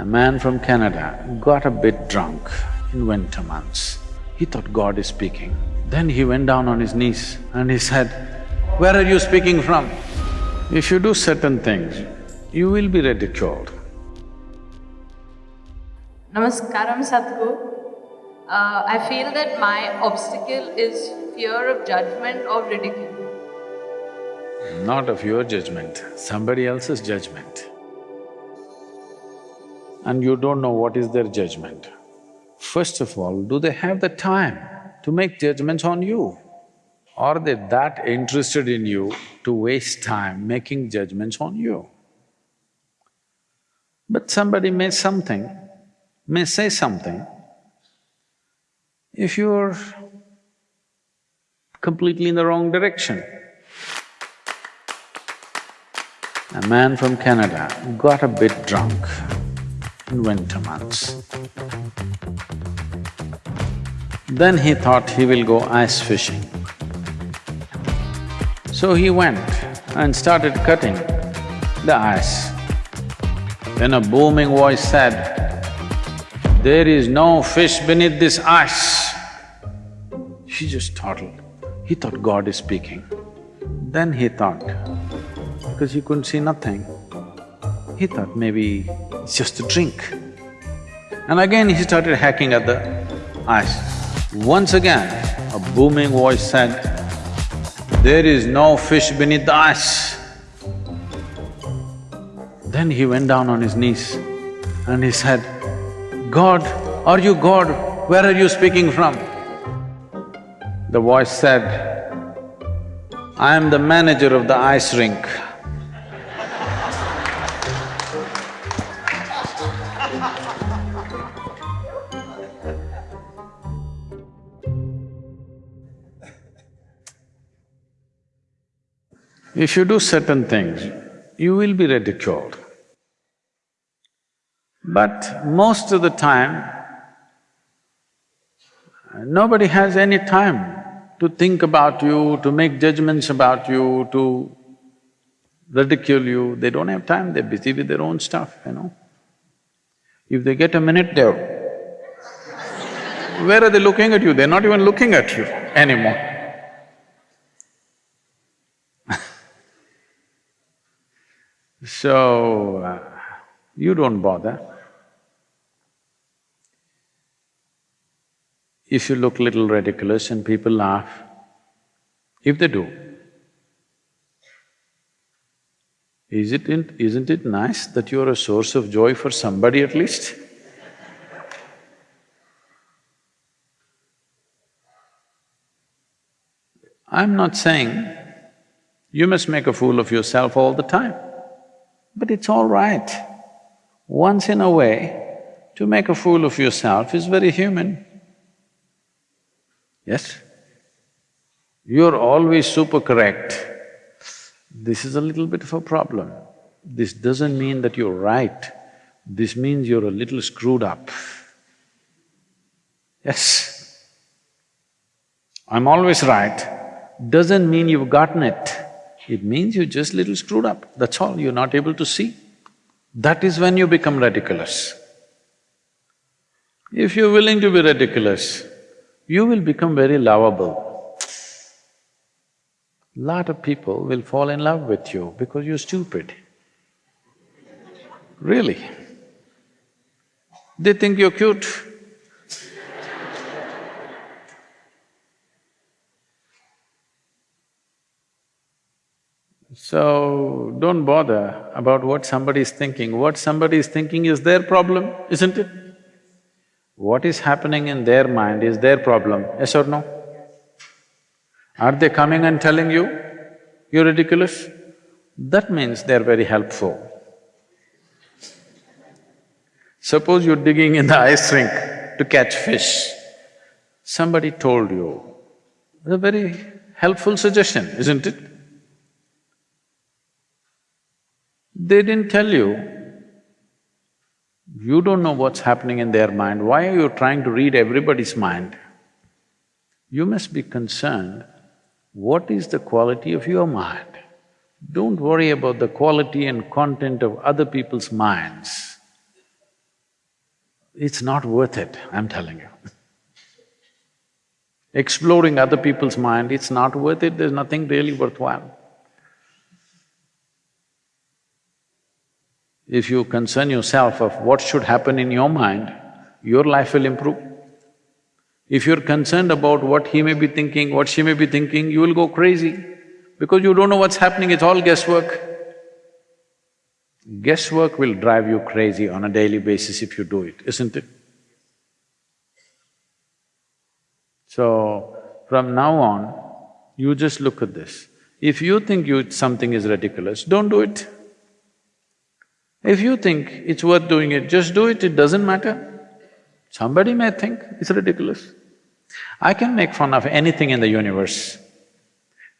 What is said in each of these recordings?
A man from Canada got a bit drunk in winter months. He thought God is speaking. Then he went down on his knees and he said, Where are you speaking from? If you do certain things, you will be ridiculed. Namaskaram Sadhguru. Uh, I feel that my obstacle is fear of judgment or ridicule. Not of your judgment, somebody else's judgment. And you don't know what is their judgment. First of all, do they have the time to make judgments on you? Are they that interested in you to waste time making judgments on you? But somebody may something, may say something, if you're completely in the wrong direction. A man from Canada got a bit drunk in winter months. Then he thought he will go ice fishing. So he went and started cutting the ice. Then a booming voice said, There is no fish beneath this ice. He just startled. He thought God is speaking. Then he thought, because he couldn't see nothing, he thought maybe it's just a drink. And again he started hacking at the ice. Once again, a booming voice said, there is no fish beneath the ice. Then he went down on his knees and he said, God, are you God? Where are you speaking from? The voice said, I am the manager of the ice rink. If you do certain things, you will be ridiculed. But most of the time, nobody has any time to think about you, to make judgments about you, to ridicule you. They don't have time, they're busy with their own stuff, you know. If they get a minute, they're… where are they looking at you? They're not even looking at you anymore. So, uh, you don't bother. If you look little ridiculous and people laugh, if they do, is it… isn't it nice that you're a source of joy for somebody at least? I'm not saying you must make a fool of yourself all the time. It's all right. Once in a way, to make a fool of yourself is very human. Yes? You're always super correct. This is a little bit of a problem. This doesn't mean that you're right, this means you're a little screwed up. Yes? I'm always right, doesn't mean you've gotten it. It means you're just little screwed up, that's all, you're not able to see. That is when you become ridiculous. If you're willing to be ridiculous, you will become very lovable. Lot of people will fall in love with you because you're stupid. Really. They think you're cute. So, don't bother about what somebody is thinking. What somebody is thinking is their problem, isn't it? What is happening in their mind is their problem, yes or no? Are they coming and telling you, you're ridiculous? That means they're very helpful. Suppose you're digging in the ice rink to catch fish. Somebody told you, a very helpful suggestion, isn't it? They didn't tell you, you don't know what's happening in their mind, why are you trying to read everybody's mind? You must be concerned, what is the quality of your mind? Don't worry about the quality and content of other people's minds. it's not worth it, I'm telling you. Exploring other people's mind, it's not worth it, there's nothing really worthwhile. If you concern yourself of what should happen in your mind, your life will improve. If you're concerned about what he may be thinking, what she may be thinking, you will go crazy because you don't know what's happening, it's all guesswork. Guesswork will drive you crazy on a daily basis if you do it, isn't it? So, from now on, you just look at this. If you think you… something is ridiculous, don't do it. If you think it's worth doing it, just do it, it doesn't matter. Somebody may think it's ridiculous. I can make fun of anything in the universe.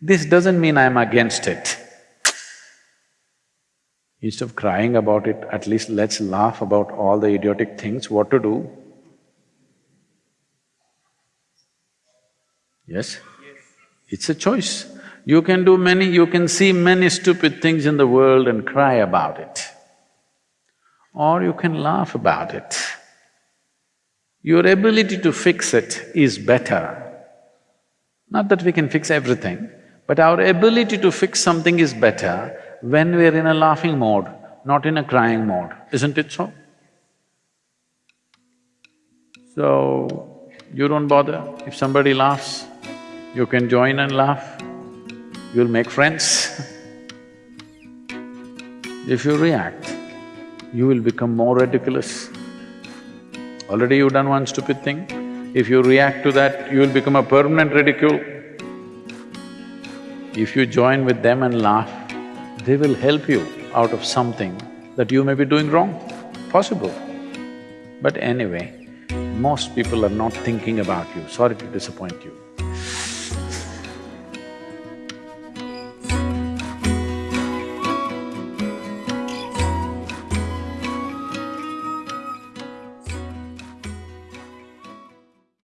This doesn't mean I'm against it. Instead of crying about it, at least let's laugh about all the idiotic things, what to do? Yes? It's a choice. You can do many… you can see many stupid things in the world and cry about it. Or you can laugh about it. Your ability to fix it is better. Not that we can fix everything, but our ability to fix something is better when we're in a laughing mode, not in a crying mode, isn't it so? So, you don't bother. If somebody laughs, you can join and laugh, you'll make friends. if you react, you will become more ridiculous. Already you've done one stupid thing, if you react to that, you will become a permanent ridicule. If you join with them and laugh, they will help you out of something that you may be doing wrong, possible. But anyway, most people are not thinking about you, sorry to disappoint you.